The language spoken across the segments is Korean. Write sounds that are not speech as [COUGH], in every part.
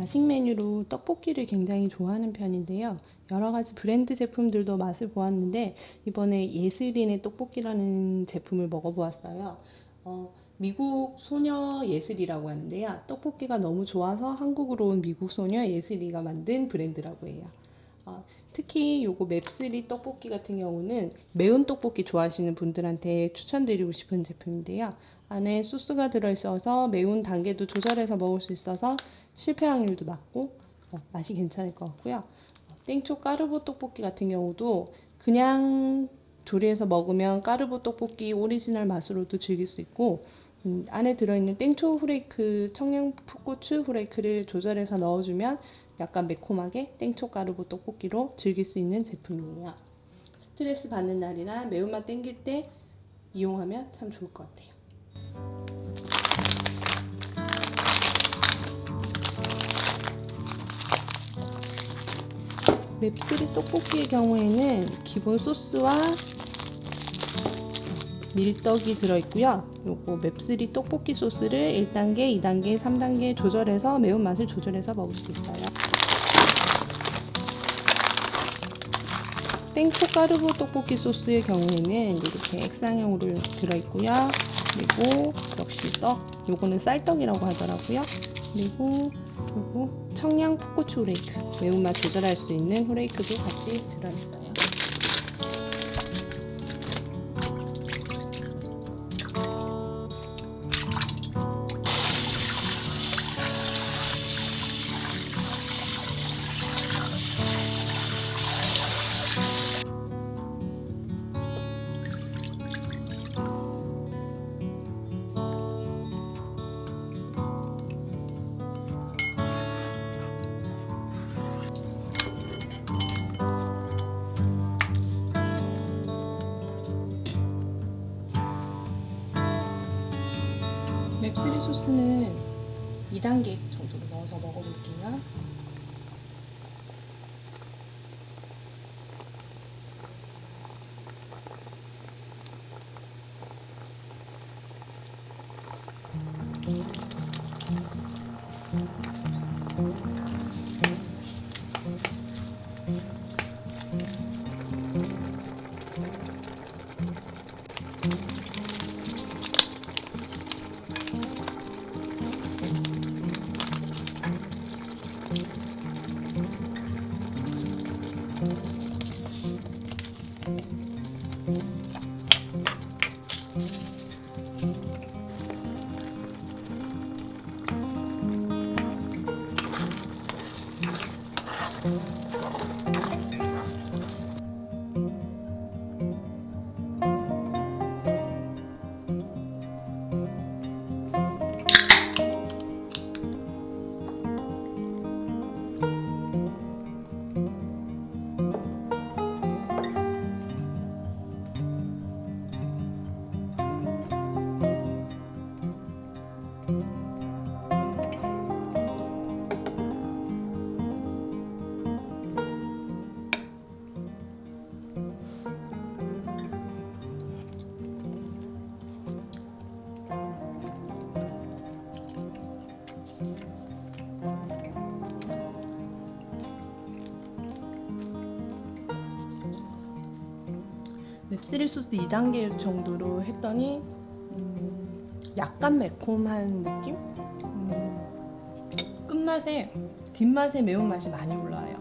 야식 메뉴로 떡볶이를 굉장히 좋아하는 편인데요. 여러 가지 브랜드 제품들도 맛을 보았는데 이번에 예슬인의 떡볶이라는 제품을 먹어보았어요. 어, 미국 소녀 예슬이라고 하는데요. 떡볶이가 너무 좋아서 한국으로 온 미국 소녀 예슬이가 만든 브랜드라고 해요. 어, 특히 요거 맵스리 떡볶이 같은 경우는 매운 떡볶이 좋아하시는 분들한테 추천드리고 싶은 제품인데요. 안에 소스가 들어있어서 매운 단계도 조절해서 먹을 수 있어서 실패 확률도 낮고 어, 맛이 괜찮을 것 같고요. 어, 땡초 까르보 떡볶이 같은 경우도 그냥 조리해서 먹으면 까르보 떡볶이 오리지널 맛으로도 즐길 수 있고 음, 안에 들어있는 땡초 후레이크, 청양 풋고추 후레이크를 조절해서 넣어주면 약간 매콤하게 땡초 까르보 떡볶이로 즐길 수 있는 제품이에요. 스트레스 받는 날이나 매운맛 땡길 때 이용하면 참 좋을 것 같아요. 맵스리 떡볶이의 경우에는 기본 소스와 밀떡이 들어있고요. 요거 맵스리 떡볶이 소스를 1단계, 2단계, 3단계 조절해서 매운맛을 조절해서 먹을 수 있어요. 땡초 까르보 떡볶이 소스의 경우에는 이렇게 액상형으로 들어있고요. 그리고 역시 떡, 요거는 쌀떡이라고 하더라고요. 그리고 요거 청양 풋고추 후레이크, 매운맛 조절할 수 있는 후레이크도 같이 들어있어요. 맵스리 소스는 2단계 정도로 넣어서 먹어볼게요. thank mm -hmm. you 맵스리 소스 2단계 정도로 했더니 음, 약간 매콤한 느낌? 음, 끝맛에 뒷맛에 매운맛이 많이 올라와요.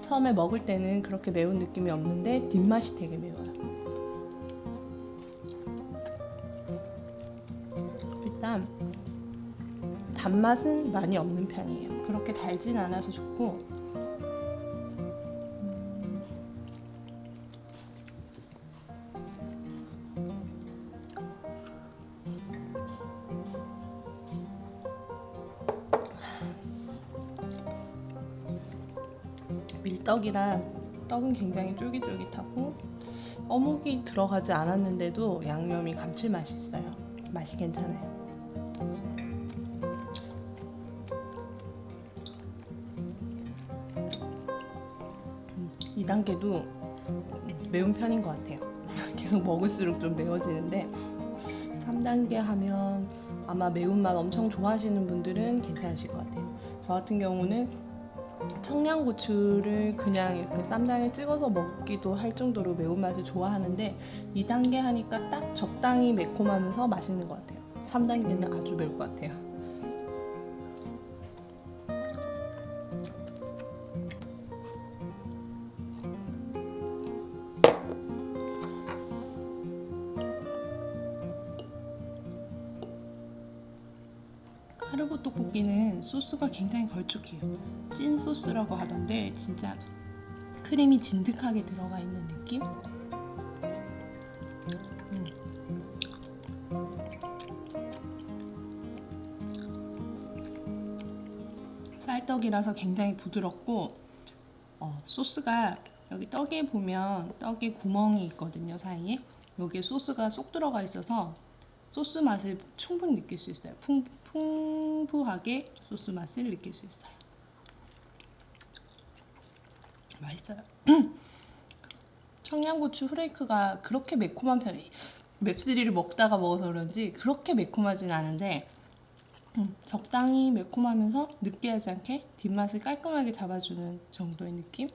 처음에 먹을 때는 그렇게 매운 느낌이 없는데 뒷맛이 되게 매워요. 일단 단맛은 많이 없는 편이에요. 그렇게 달진 않아서 좋고 밀떡이라 떡은 굉장히 쫄깃쫄깃하고 어묵이 들어가지 않았는데도 양념이 감칠맛이 있어요. 맛이 괜찮아요. 음, 2단계도 매운 편인 것 같아요. [LAUGHS] 계속 먹을수록 좀 매워지는데 3단계 하면 아마 매운맛 엄청 좋아하시는 분들은 괜찮으실 것 같아요. 저 같은 경우는 청양고추를 그냥 이렇게 쌈장에 찍어서 먹기도 할 정도로 매운맛을 좋아하는데 2단계 하니까 딱 적당히 매콤하면서 맛있는 것 같아요. 3단계는 아주 매울 것 같아요. 카르보 떡볶이는 소스가 굉장히 걸쭉해요. 찐 소스라고 하던데 진짜 크림이 진득하게 들어가 있는 느낌? 음. 쌀떡이라서 굉장히 부드럽고 어, 소스가 여기 떡에 보면 떡에 구멍이 있거든요 사이에 여기에 소스가 쏙 들어가 있어서 소스 맛을 충분히 느낄 수 있어요. 풍, 풍부하게 소스 맛을 느낄 수 있어요. 맛있어요. [CLEARS THROAT] 청양고추 후레이크가 그렇게 매콤한 편이 맵시리를 먹다가 먹어서 그런지 그렇게 매콤하진 않은데 음, 적당히 매콤하면서 느끼하지 않게 뒷맛을 깔끔하게 잡아주는 정도의 느낌?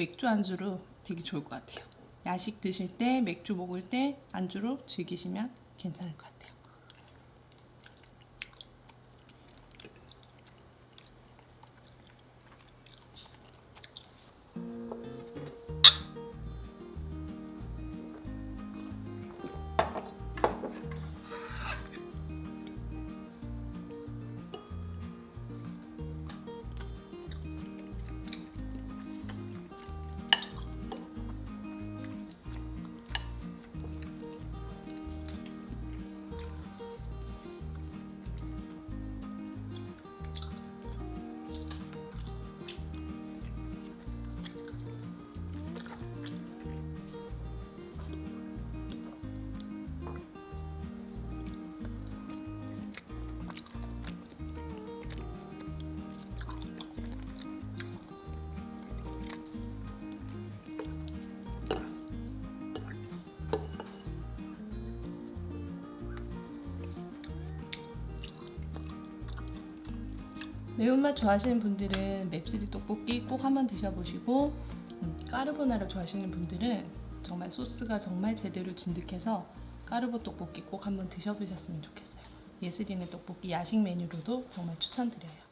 맥주 안주로 되게 좋을 것 같아요. 야식 드실 때, 맥주 먹을 때 안주로 즐기시면 괜찮을 것 같아요. 매운맛 좋아하시는 분들은 맵시리 떡볶이 꼭 한번 드셔보시고 음, 까르보나라 좋아하시는 분들은 정말 소스가 정말 제대로 진득해서 까르보 떡볶이 꼭 한번 드셔보셨으면 좋겠어요. 예슬이네 떡볶이 야식 메뉴로도 정말 추천드려요.